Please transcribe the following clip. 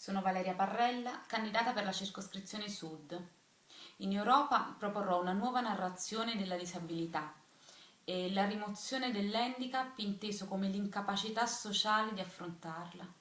Sono Valeria Parrella, candidata per la circoscrizione Sud. In Europa proporrò una nuova narrazione della disabilità e la rimozione dell'handicap inteso come l'incapacità sociale di affrontarla.